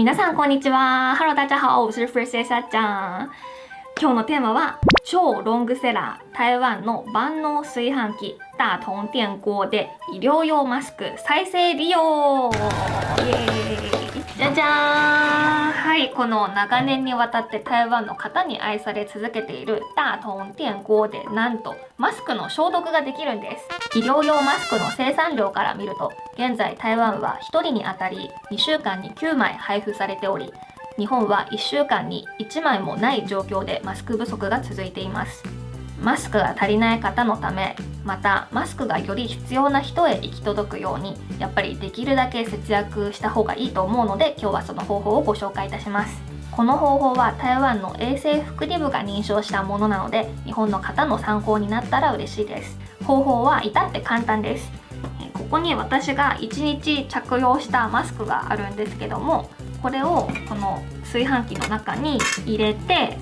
皆さんこんにちは。ハロー大家好，我是 fresh さちゃん。今日のテーマは超ロングセラー。台湾の万能炊飯器。大同電鍋 で医療用マスク。再生利用。イエーイ。じゃじゃーん。はいこの長年にわたって台湾の方に愛され続けている大同電鍋 でなんとマスクの消毒ができるんです。医療用マスクの生産量から見ると現在台湾は1人にあたり2週間に9枚配布されており日本は1週間に1枚もない状況でマスク不足が続いています。マスクが足りない方のためまたマスクがより必要な人へ行き届くようにやっぱりできるだけ節約した方がいいと思うので今日はその方法をご紹介いたします。この方法は台湾の衛生福利部が認証したものなので日本の方の参考になったら嬉しいです。方法は至って簡単です。ここに私が1日着用したマスクがあるんですけどもこれをこの炊飯器の中に入れて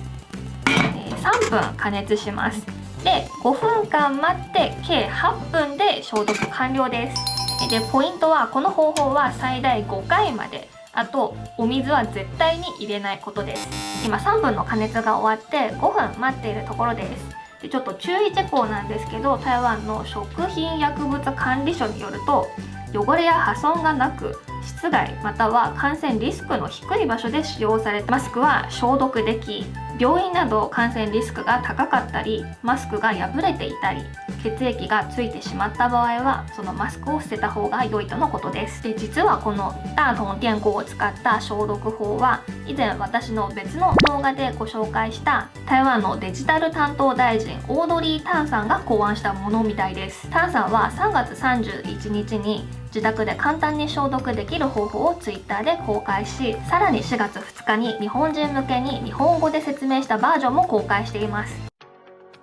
3分加熱します。で5分間待って計8分で消毒完了です。でポイントはこの方法は最大5回まで。あとお水は絶対に入れないことです。今3分の加熱が終わって5分待っているところです。でちょっと注意事項なんですけど台湾の食品薬物管理所によると汚れや破損がなく室外または感染リスクの低い場所で使用されたマスクは消毒でき病院など感染リスクが高かったりマスクが破れていたり血液がついてしまった場合はそのマスクを捨てた方が良いとのことです。で実はこの大同電工を使った消毒法は以前私の別の動画でご紹介した台湾のデジタル担当大臣オードリー・タンさんが考案したものみたいです。タンさんは3月31日に自宅で簡単に消毒できる方法を Twitter で公開しさらに4月2日に日本人向けに日本語で説明したバージョンも公開しています。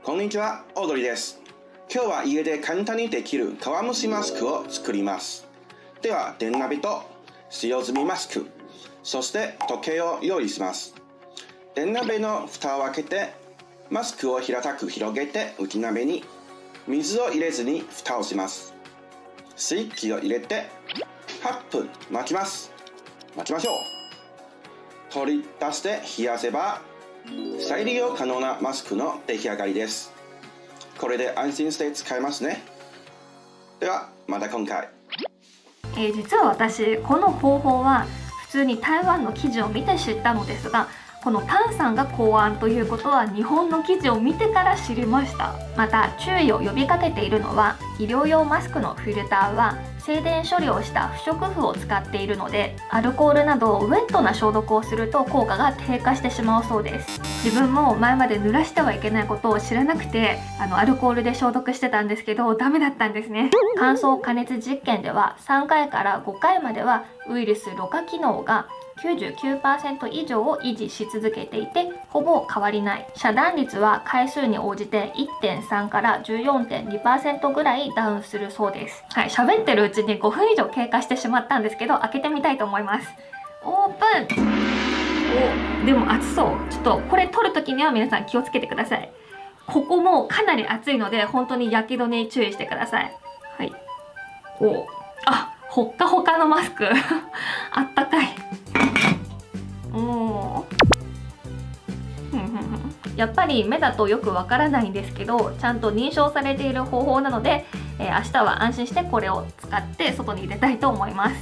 こんにちはオードリーです。今日は家で簡単にできる皮むしマスクを作ります。では電鍋と使用済みマスクそして時計を用意します。電鍋の蓋を開けてマスクを平たく広げて内鍋に水を入れずに蓋をします。スイッチを入れて8分待ちます。待ちましょう。取り出して冷やせば再利用可能なマスクの出来上がりです。これで安心して使えますね。ではまた今回、えー、実は私この方法は普通に台湾の記事を見て知ったのですがこのタンさんが考案ということは日本の記事を見てから知りました。また注意を呼びかけているのは医療用マスクのフィルターは静電処理をした不織布を使っているのでアルコールなどウェットな消毒をすると効果が低下してしまうそうです。自分も前まで濡らしてはいけないことを知らなくてあのアルコールで消毒してたんですけどダメだったんですね。乾燥加熱実験では3回から5回まではウイルスろ過機能が99%以上を維持し続けていてほぼ変わりない。遮断率は回数に応じて1.3から14.2%ぐらいダウンするそうです。はい喋ってるうちに5分以上経過してしまったんですけど開けてみたいと思います。オープン。おでも熱そう。ちょっとこれ取る時には皆さん気をつけてください。ここもかなり熱いので本当に焼き止めに注意してください。はい。おあほっかほかのマスク。あったかい。やっぱり目だとよくわからないんですけどちゃんと認証されている方法なので、えー、明日は安心してこれを使って外に入れたいと思います、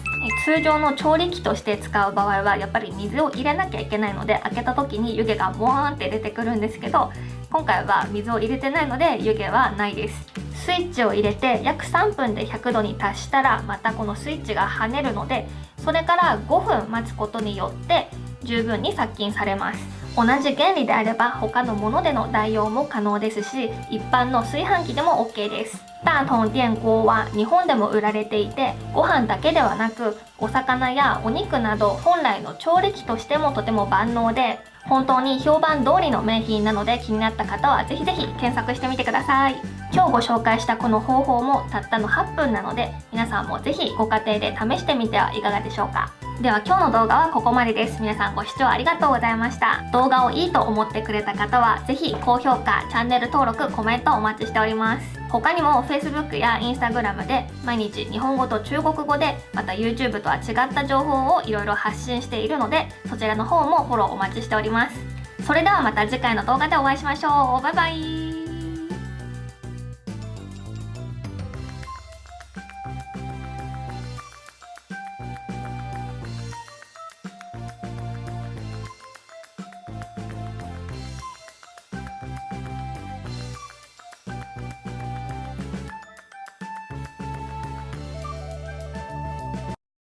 通常の調理器として使う場合はやっぱり水を入れなきゃいけないので開けた時に湯気がボーンって出てくるんですけど今回は水を入れてないので湯気はないです。スイッチを入れて約3分で100度に達したらまたこのスイッチが跳ねるのでそれから5分待つことによって十分に殺菌されます。同じ原理であれば他のものでの代用も可能ですし一般の炊飯器でも OK です。大同電锅は日本でも売られていてご飯だけではなくお魚やお肉など本来の調理器としてもとても万能で本当に評判通りの名品なので気になった方はぜひぜひ検索してみてください。今日ご紹介したこの方法もたったの8分なので皆さんもぜひご家庭で試してみてはいかがでしょうか。では今日の動画はここまでです。皆さんご視聴ありがとうございました。動画をいいと思ってくれた方はぜひ高評価チャンネル登録コメントお待ちしております。他にも Facebook や Instagram で毎日日本語と中国語でまた YouTube とは違った情報をいろいろ発信しているのでそちらの方もフォローお待ちしております。それではまた次回の動画でお会いしましょう。バイバイ。